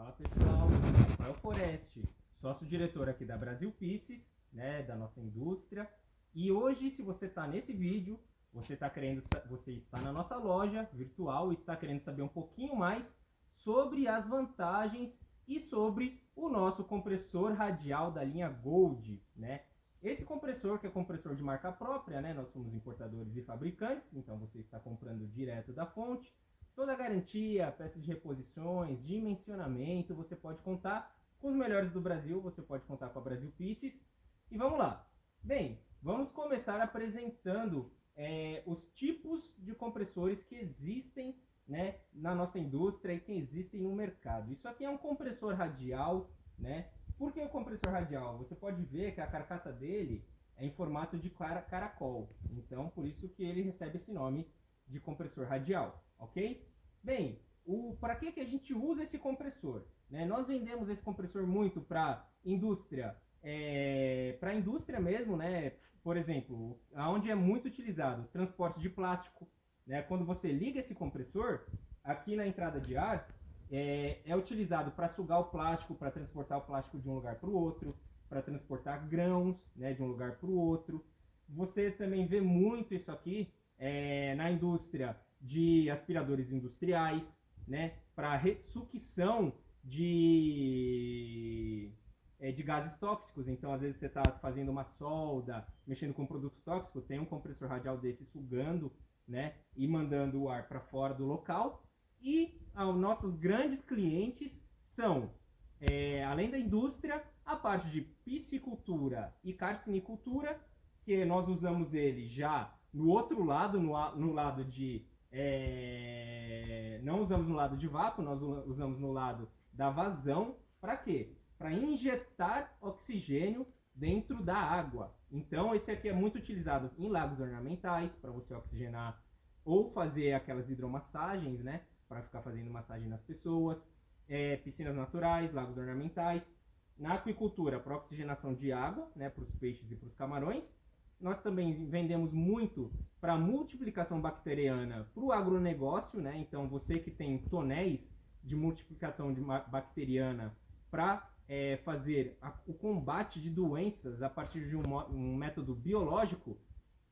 Fala pessoal, Rafael Foreste, sócio-diretor aqui da Brasil Pieces, né, da nossa indústria. E hoje, se você está nesse vídeo, você está querendo, você está na nossa loja virtual e está querendo saber um pouquinho mais sobre as vantagens e sobre o nosso compressor radial da linha Gold, né? Esse compressor, que é compressor de marca própria, né? Nós somos importadores e fabricantes, então você está comprando direto da fonte. Toda a garantia, peças de reposições, dimensionamento, você pode contar com os melhores do Brasil, você pode contar com a Brasil Pieces. E vamos lá. Bem, vamos começar apresentando é, os tipos de compressores que existem né, na nossa indústria e que existem no mercado. Isso aqui é um compressor radial, né? Por que o compressor radial? Você pode ver que a carcaça dele é em formato de caracol. Então, por isso que ele recebe esse nome de compressor radial, ok? Bem, para que, que a gente usa esse compressor? Né? Nós vendemos esse compressor muito para indústria, é, para indústria mesmo, né? Por exemplo, aonde é muito utilizado, transporte de plástico, né? Quando você liga esse compressor, aqui na entrada de ar, é, é utilizado para sugar o plástico, para transportar o plástico de um lugar para o outro, para transportar grãos né, de um lugar para o outro. Você também vê muito isso aqui é, na indústria de aspiradores industriais, né, para sucção de, é, de gases tóxicos. Então, às vezes você está fazendo uma solda, mexendo com um produto tóxico, tem um compressor radial desse sugando né, e mandando o ar para fora do local. E aos nossos grandes clientes são, é, além da indústria, a parte de piscicultura e carcinicultura, que nós usamos ele já no outro lado, no, no lado de. É, não usamos no lado de vácuo, nós usamos no lado da vazão. Para quê? Para injetar oxigênio dentro da água. Então, esse aqui é muito utilizado em lagos ornamentais, para você oxigenar ou fazer aquelas hidromassagens, né? para ficar fazendo massagem nas pessoas, é, piscinas naturais, lagos ornamentais. Na aquicultura, para oxigenação de água, né, para os peixes e para os camarões. Nós também vendemos muito para multiplicação bacteriana para o agronegócio, né? Então, você que tem tonéis de multiplicação de bacteriana para é, fazer a, o combate de doenças a partir de um, um método biológico,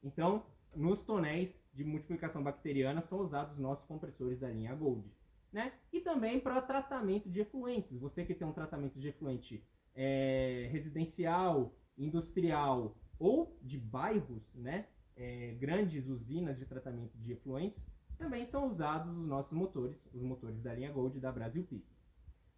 então nos tonéis de multiplicação bacteriana são usados os nossos compressores da linha Gold. Né? E também para tratamento de efluentes. Você que tem um tratamento de efluente é, residencial, industrial ou de bairros, né? É, grandes usinas de tratamento de efluentes, também são usados os nossos motores, os motores da linha Gold da Brasil Pieces.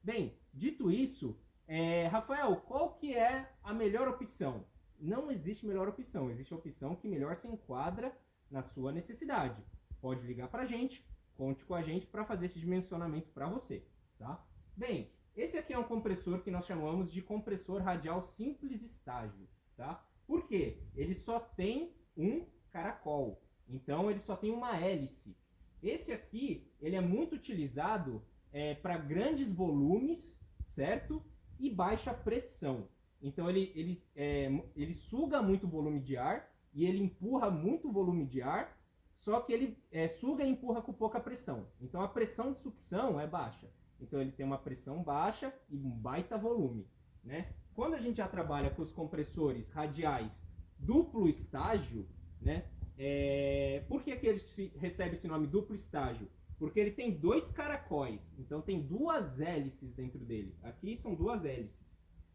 Bem, dito isso, é, Rafael, qual que é a melhor opção? não existe melhor opção, existe a opção que melhor se enquadra na sua necessidade. Pode ligar para a gente, conte com a gente para fazer esse dimensionamento para você, tá? Bem, esse aqui é um compressor que nós chamamos de compressor radial simples estágio, tá? Por quê? Ele só tem um caracol, então ele só tem uma hélice. Esse aqui, ele é muito utilizado é, para grandes volumes, certo? E baixa pressão. Então ele, ele, é, ele suga muito volume de ar e ele empurra muito volume de ar, só que ele é, suga e empurra com pouca pressão. Então a pressão de sucção é baixa. Então ele tem uma pressão baixa e um baita volume. Né? Quando a gente já trabalha com os compressores radiais duplo estágio, né? É... por que, que ele recebe esse nome duplo estágio? Porque ele tem dois caracóis, então tem duas hélices dentro dele. Aqui são duas hélices.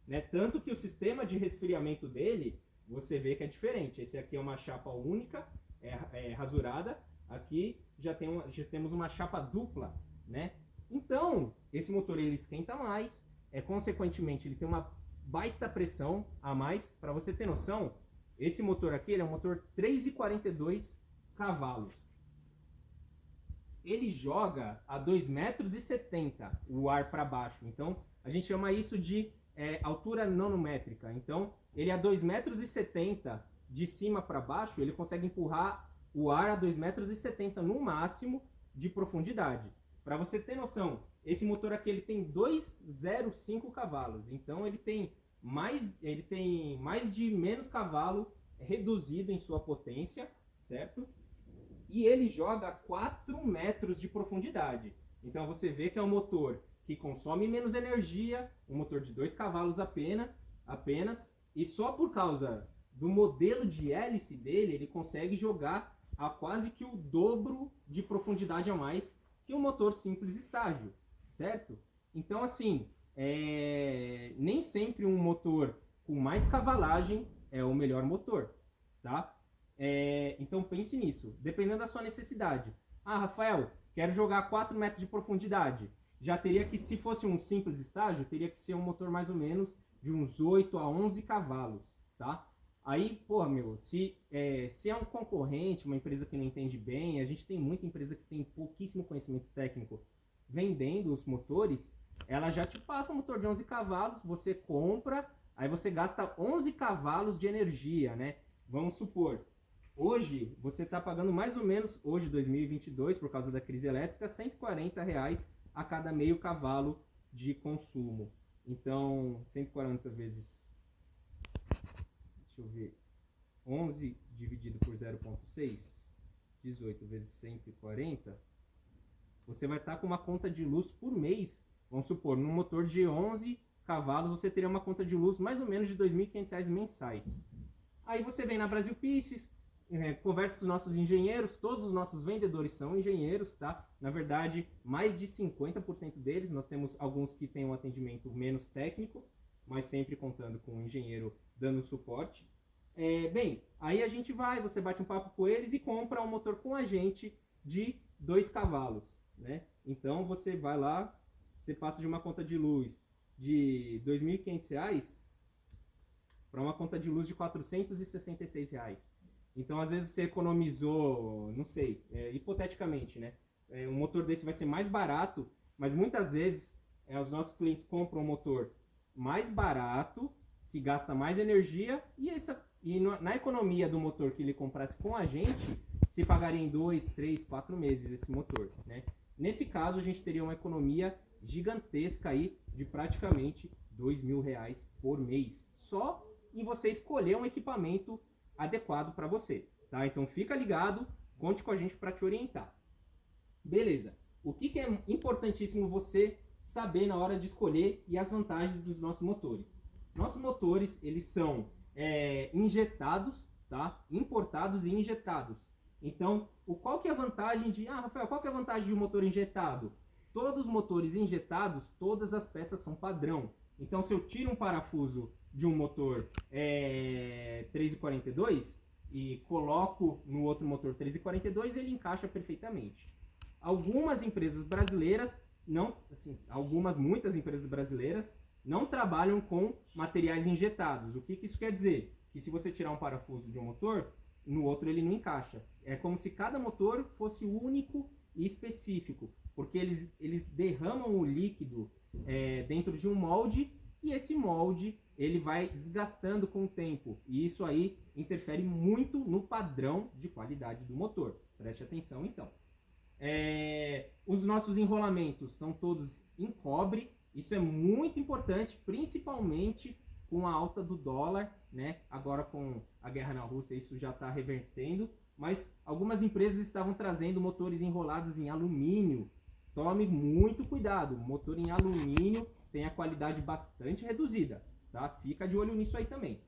Né? Tanto que o sistema de resfriamento dele, você vê que é diferente. Esse aqui é uma chapa única, é, é rasurada. Aqui já, tem uma, já temos uma chapa dupla, né? Então, esse motor ele esquenta mais, é, consequentemente ele tem uma baita pressão a mais. Para você ter noção, esse motor aqui é um motor 3,42 cavalos. Ele joga a 2,70 metros o ar para baixo. Então, a gente chama isso de é, altura nanométrica. Então, ele a 2,70 metros de cima para baixo, ele consegue empurrar o ar a 2,70 metros no máximo de profundidade. Para você ter noção, esse motor aqui ele tem 205 cavalos. Então ele tem mais ele tem mais de menos cavalo reduzido em sua potência, certo? E ele joga a 4 metros de profundidade. Então você vê que é um motor que consome menos energia, um motor de 2 cavalos apenas, apenas, e só por causa do modelo de hélice dele, ele consegue jogar a quase que o dobro de profundidade a mais que um motor simples estágio, certo? Então, assim, é... nem sempre um motor com mais cavalagem é o melhor motor, tá? É... Então, pense nisso, dependendo da sua necessidade. Ah, Rafael, quero jogar 4 metros de profundidade. Já teria que, se fosse um simples estágio, teria que ser um motor mais ou menos de uns 8 a 11 cavalos, tá? Aí, pô, meu, se é, se é um concorrente, uma empresa que não entende bem, a gente tem muita empresa que tem pouquíssimo conhecimento técnico vendendo os motores, ela já te passa um motor de 11 cavalos, você compra, aí você gasta 11 cavalos de energia, né? Vamos supor, hoje você está pagando mais ou menos, hoje 2022, por causa da crise elétrica, 140 reais a cada meio cavalo de consumo. Então, 140 vezes deixa eu ver, 11 dividido por 0.6, 18 vezes 140, você vai estar com uma conta de luz por mês. Vamos supor, num motor de 11 cavalos, você teria uma conta de luz mais ou menos de R$ 2.500 mensais. Aí você vem na Brasil Pieces, é, conversa com os nossos engenheiros, todos os nossos vendedores são engenheiros, tá? Na verdade, mais de 50% deles, nós temos alguns que têm um atendimento menos técnico, mas sempre contando com um engenheiro dando suporte. É, bem, aí a gente vai, você bate um papo com eles e compra um motor com a gente de dois cavalos, né? Então você vai lá, você passa de uma conta de luz de R$ 2.500 para uma conta de luz de 466 reais. Então, às vezes, você economizou, não sei, é, hipoteticamente, né? É, um motor desse vai ser mais barato, mas muitas vezes é, os nossos clientes compram um motor mais barato, que gasta mais energia, e, essa, e na economia do motor que ele comprasse com a gente, se pagaria em 2, 3, 4 meses esse motor. Né? Nesse caso, a gente teria uma economia gigantesca aí de praticamente 2 mil reais por mês, só em você escolher um equipamento adequado para você. Tá? Então fica ligado, conte com a gente para te orientar. Beleza. O que, que é importantíssimo você saber na hora de escolher e as vantagens dos nossos motores. Nossos motores, eles são é, injetados, tá? Importados e injetados. Então, o, qual que é a vantagem de... Ah, Rafael, qual que é a vantagem de um motor injetado? Todos os motores injetados, todas as peças são padrão. Então, se eu tiro um parafuso de um motor é, 342 e coloco no outro motor 342, ele encaixa perfeitamente. Algumas empresas brasileiras não, assim, algumas, muitas empresas brasileiras não trabalham com materiais injetados. O que, que isso quer dizer? Que se você tirar um parafuso de um motor, no outro ele não encaixa. É como se cada motor fosse único e específico, porque eles, eles derramam o líquido é, dentro de um molde e esse molde ele vai desgastando com o tempo e isso aí interfere muito no padrão de qualidade do motor. Preste atenção então. É, os nossos enrolamentos são todos em cobre. Isso é muito importante, principalmente com a alta do dólar, né? Agora com a guerra na Rússia isso já está revertendo, mas algumas empresas estavam trazendo motores enrolados em alumínio. Tome muito cuidado, motor em alumínio tem a qualidade bastante reduzida, tá? Fica de olho nisso aí também.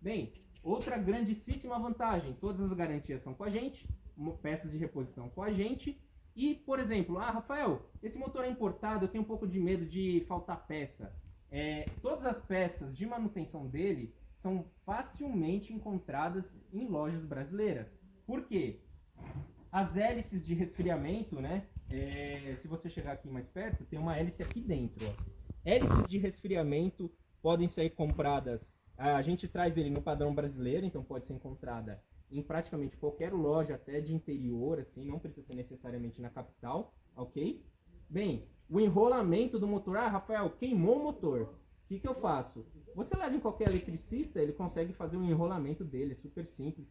Bem, outra grandíssima vantagem, todas as garantias são com a gente, peças de reposição com a gente e, por exemplo, ah, Rafael, esse motor é importado, eu tenho um pouco de medo de faltar peça. É, todas as peças de manutenção dele são facilmente encontradas em lojas brasileiras. Por quê? As hélices de resfriamento, né? É, se você chegar aqui mais perto, tem uma hélice aqui dentro. Ó. Hélices de resfriamento podem ser compradas. A gente traz ele no padrão brasileiro, então pode ser encontrada em praticamente qualquer loja, até de interior, assim, não precisa ser necessariamente na capital, ok? Bem, o enrolamento do motor, ah, Rafael, queimou o motor, o que, que eu faço? Você leva em qualquer eletricista, ele consegue fazer um enrolamento dele, é super simples.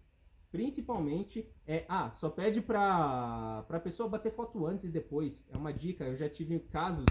Principalmente, é, ah, só pede para a pessoa bater foto antes e depois, é uma dica, eu já tive casos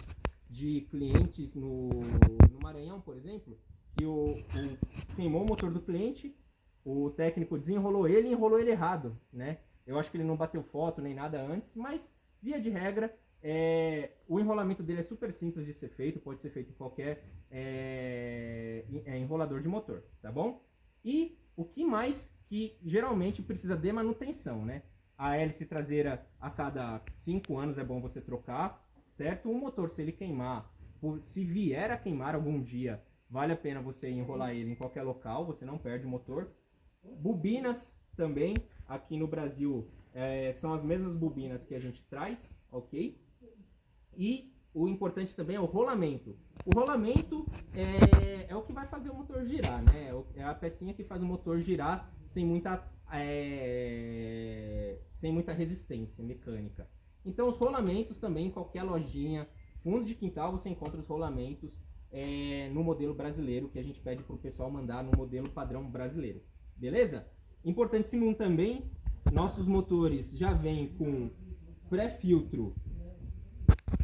de clientes no, no Maranhão, por exemplo, que o, o queimou o motor do cliente, o técnico desenrolou ele e enrolou ele errado, né? Eu acho que ele não bateu foto nem nada antes, mas via de regra, É, o enrolamento dele é super simples de ser feito, pode ser feito em qualquer é, é enrolador de motor, tá bom? E o que mais que geralmente precisa de manutenção, né? A hélice traseira a cada 5 anos é bom você trocar, certo? O motor, se ele queimar, se vier a queimar algum dia, vale a pena você enrolar ele em qualquer local, você não perde o motor. Bobinas também, aqui no Brasil, é, são as mesmas bobinas que a gente traz, ok? E o importante também é o rolamento. O rolamento é, é o que vai fazer o motor girar, né? É, é a pecinha que faz o motor girar sem muita, é, sem muita resistência mecânica. Então os rolamentos também, qualquer lojinha, fundo de quintal, você encontra os rolamentos é, no modelo brasileiro, que a gente pede para o pessoal mandar no modelo padrão brasileiro. Beleza? Importantíssimo também, nossos motores já vêm com pré-filtro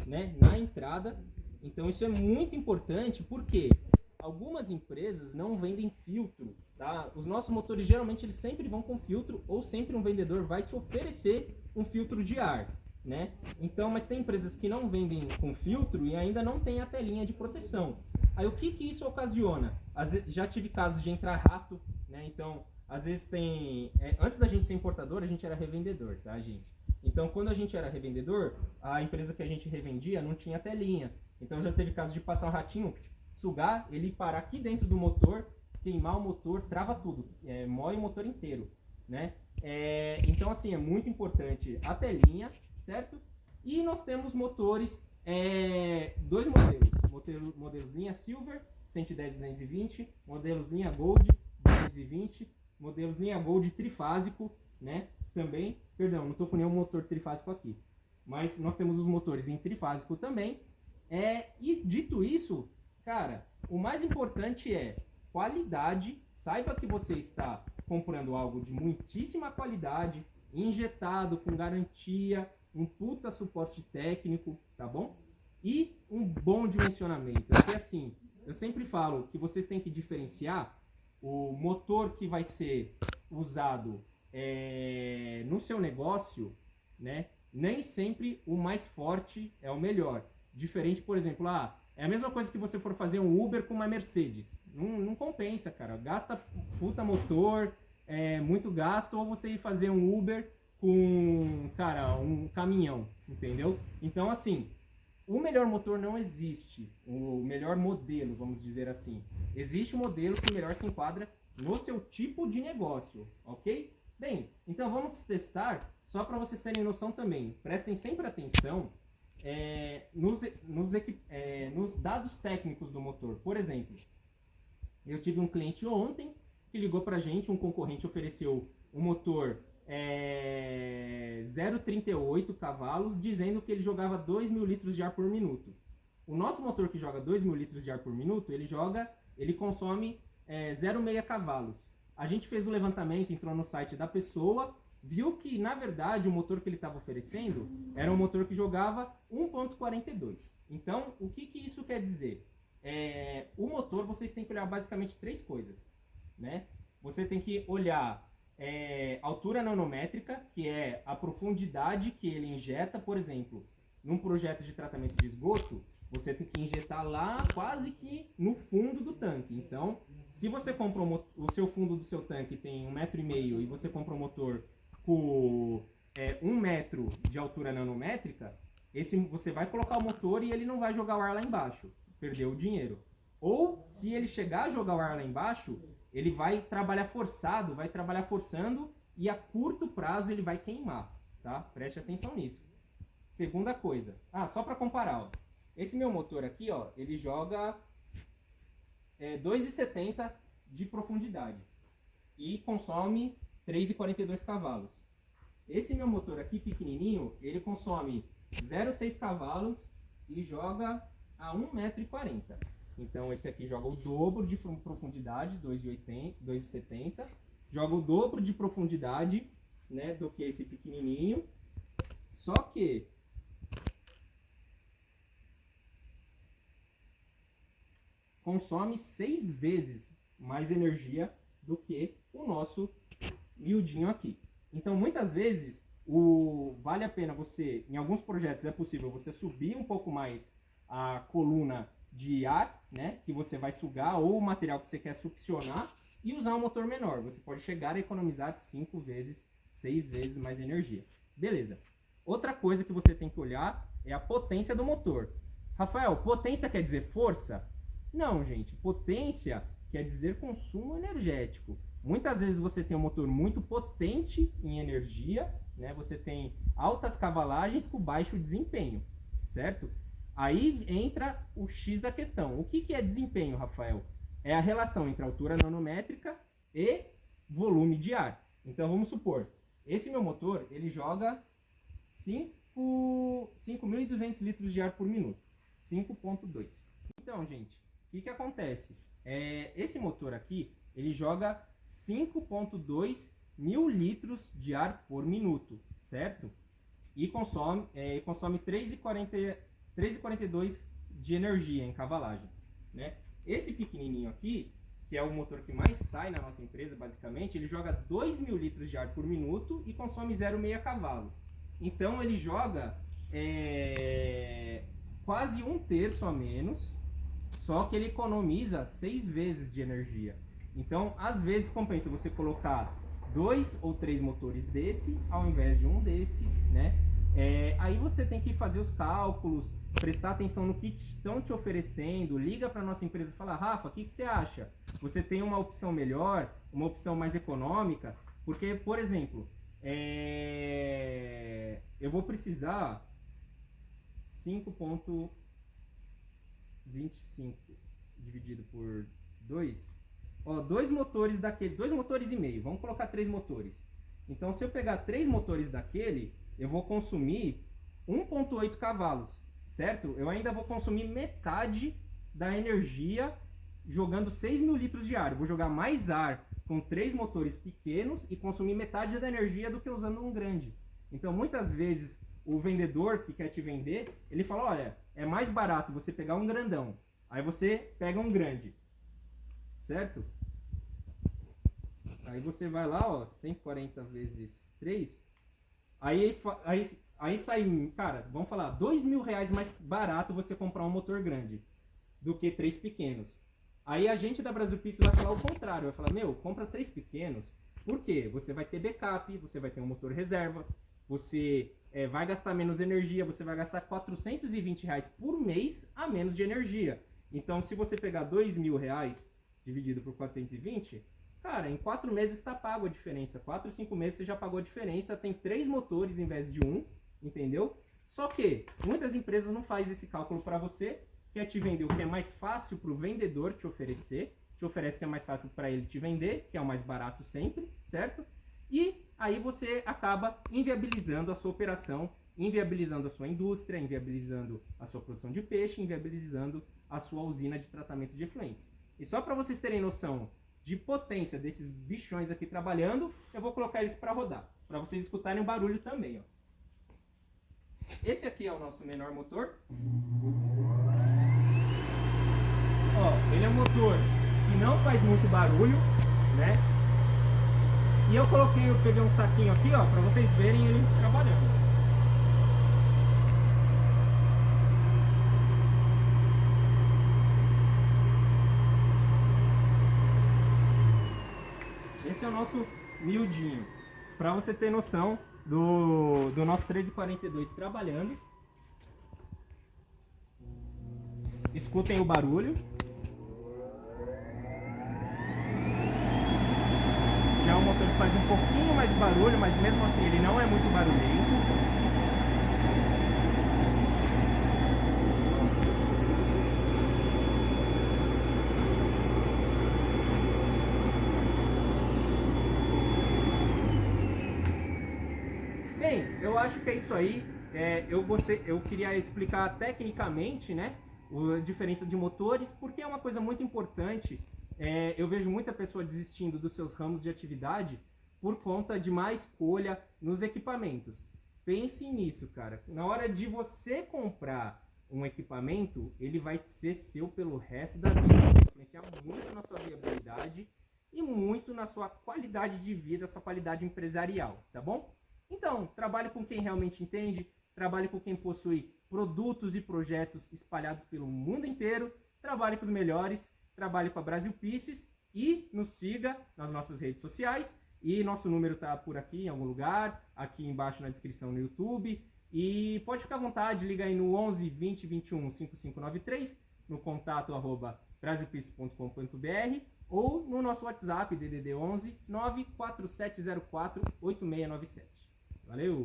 né, na entrada. Então isso é muito importante porque algumas empresas não vendem filtro, tá? Os nossos motores geralmente eles sempre vão com filtro ou sempre um vendedor vai te oferecer um filtro de ar, né? Então, mas tem empresas que não vendem com filtro e ainda não tem a telinha de proteção. Aí o que que isso ocasiona? Vezes, já tive casos de entrar rato, né? Então, às vezes tem, é, antes da gente ser importador, a gente era revendedor, tá, gente? Então, quando a gente era revendedor, a empresa que a gente revendia não tinha telinha. Então, já teve caso de passar um ratinho, sugar, ele parar aqui dentro do motor, queimar o motor, trava tudo, é, moe o motor inteiro, né? É, então, assim, é muito importante a telinha, certo? E nós temos motores, é, dois modelos, modelo, modelos linha Silver, 110-220, modelos linha Gold, 220, modelos linha Gold trifásico, né? Também, perdão, não estou com nenhum motor trifásico aqui, mas nós temos os motores em trifásico também. É, e dito isso, cara, o mais importante é qualidade. Saiba que você está comprando algo de muitíssima qualidade, injetado com garantia, um puta suporte técnico, tá bom? E um bom dimensionamento. Porque assim, eu sempre falo que vocês têm que diferenciar o motor que vai ser usado é, no seu negócio, né? Nem sempre o mais forte é o melhor. Diferente, por exemplo, ah, é a mesma coisa que você for fazer um Uber com uma Mercedes. Não, não compensa, cara. Gasta puta motor, é muito gasto, ou você ir fazer um Uber com, cara, um caminhão, entendeu? Então, assim, o melhor motor não existe. O melhor modelo, vamos dizer assim. Existe um modelo que melhor se enquadra no seu tipo de negócio, ok? Bem, então vamos testar, só para vocês terem noção também. Prestem sempre atenção é, nos, nos, é, nos dados técnicos do motor. Por exemplo, eu tive um cliente ontem que ligou para a gente, um concorrente ofereceu um motor é, 0,38 cavalos, dizendo que ele jogava 2 mil litros de ar por minuto. O nosso motor que joga 2 mil litros de ar por minuto, ele joga, ele consome é, 0,6 cavalos. A gente fez o levantamento, entrou no site da pessoa, viu que, na verdade, o motor que ele estava oferecendo era um motor que jogava 1.42. Então, o que, que isso quer dizer? É, o motor, vocês têm que olhar basicamente três coisas. Né? Você tem que olhar é, altura nanométrica, que é a profundidade que ele injeta, por exemplo, num projeto de tratamento de esgoto, você tem que injetar lá quase que no fundo do tanque. Então, se você compra o seu fundo do seu tanque tem um metro e meio e você compra um motor com é, um metro de altura nanométrica, esse, você vai colocar o motor e ele não vai jogar o ar lá embaixo, perdeu o dinheiro. Ou se ele chegar a jogar o ar lá embaixo, ele vai trabalhar forçado, vai trabalhar forçando e a curto prazo ele vai queimar, tá? Preste atenção nisso. Segunda coisa, ah, só para comparar, ó. esse meu motor aqui, ó, ele joga é, 2,70 de profundidade e consome 3,42 cavalos. Esse meu motor aqui pequenininho, ele consome 0,6 cavalos e joga a 1,40m. Então esse aqui joga o dobro de profundidade, 2,70. Joga o dobro de profundidade né, do que esse pequenininho. Só que consome seis vezes mais energia do que o nosso miudinho aqui. Então, muitas vezes, o, vale a pena você, em alguns projetos é possível você subir um pouco mais a coluna de ar, né, que você vai sugar, ou o material que você quer succionar, e usar um motor menor. Você pode chegar a economizar 5 vezes, 6 vezes mais energia. Beleza. Outra coisa que você tem que olhar é a potência do motor. Rafael, potência quer dizer força? Não, gente. Potência quer dizer consumo energético. Muitas vezes você tem um motor muito potente em energia, né? Você tem altas cavalagens com baixo desempenho, certo? Aí entra o X da questão. O que, que é desempenho, Rafael? É a relação entre altura nanométrica e volume de ar. Então vamos supor, esse meu motor ele joga 5.200 litros de ar por minuto, 5.2. Então, gente, o que, que acontece? É, esse motor aqui ele joga 5.2 mil litros de ar por minuto, certo? E consome, é, consome 3,42 de energia em cavalagem, né? Esse pequenininho aqui, que é o motor que mais sai na nossa empresa, basicamente, ele joga 2 mil litros de ar por minuto e consome 0,6 cavalo. Então ele joga é, quase um terço a menos, só que ele economiza seis vezes de energia. Então, às vezes compensa você colocar dois ou três motores desse ao invés de um desse, né? É, aí você tem que fazer os cálculos, prestar atenção no que estão te oferecendo, liga para nossa empresa e fala, Rafa, o que, que você acha? Você tem uma opção melhor, uma opção mais econômica? Porque, por exemplo, é... eu vou precisar 5.25 dividido por 2 Ó, dois motores daquele, dois motores e meio. Vamos colocar três motores. Então, se eu pegar três motores daquele, eu vou consumir 1.8 cavalos, certo? Eu ainda vou consumir metade da energia jogando 6 mil litros de ar. Eu vou jogar mais ar com três motores pequenos e consumir metade da energia do que usando um grande. Então, muitas vezes, o vendedor que quer te vender, ele fala, olha, é mais barato você pegar um grandão. Aí você pega um grande certo? Aí você vai lá, ó, 140 vezes 3, aí, aí, aí sai, cara, vamos falar, dois mil reais mais barato você comprar um motor grande do que três pequenos. Aí a gente da Brasil Pista vai falar o contrário, vai falar, meu, compra três pequenos, por quê? Você vai ter backup, você vai ter um motor reserva, você é, vai gastar menos energia, você vai gastar 420 reais por mês a menos de energia. Então, se você pegar dois mil reais dividido por 420, cara, em quatro meses está pago a diferença. Quatro, cinco meses você já pagou a diferença. Tem três motores em vez de um, entendeu? Só que muitas empresas não fazem esse cálculo para você, quer te vender o que é mais fácil para o vendedor te oferecer, te oferece o que é mais fácil para ele te vender, que é o mais barato sempre, certo? E aí você acaba inviabilizando a sua operação, inviabilizando a sua indústria, inviabilizando a sua produção de peixe, inviabilizando a sua usina de tratamento de efluentes. E só para vocês terem noção de potência desses bichões aqui trabalhando, eu vou colocar eles para rodar, para vocês escutarem o barulho também. Ó. Esse aqui é o nosso menor motor. Ó, ele é um motor que não faz muito barulho, né? E eu coloquei, eu peguei um saquinho aqui, ó, para vocês verem ele trabalhando. o nosso miudinho. Para você ter noção do, do nosso 1342 trabalhando. Escutem o barulho. Já um motor faz um pouquinho mais de barulho, mas mesmo assim ele não é muito barulhento. eu acho que é isso aí. É, eu, gostei, eu queria explicar tecnicamente, né, a diferença de motores, porque é uma coisa muito importante. É, eu vejo muita pessoa desistindo dos seus ramos de atividade por conta de má escolha nos equipamentos. Pense nisso, cara. Na hora de você comprar um equipamento, ele vai ser seu pelo resto da vida. Vai influenciar muito na sua viabilidade e muito na sua qualidade de vida, sua qualidade empresarial, tá bom? Então, trabalhe com quem realmente entende, trabalhe com quem possui produtos e projetos espalhados pelo mundo inteiro, trabalhe com os melhores, trabalhe com a Brasil Pieces e nos siga nas nossas redes sociais. E nosso número está por aqui em algum lugar, aqui embaixo na descrição no YouTube. E pode ficar à vontade, liga aí no 11 20 21 5593, no contato arroba brasilpeace.com.br ou no nosso WhatsApp DDD 11 94704 8697. Valeu!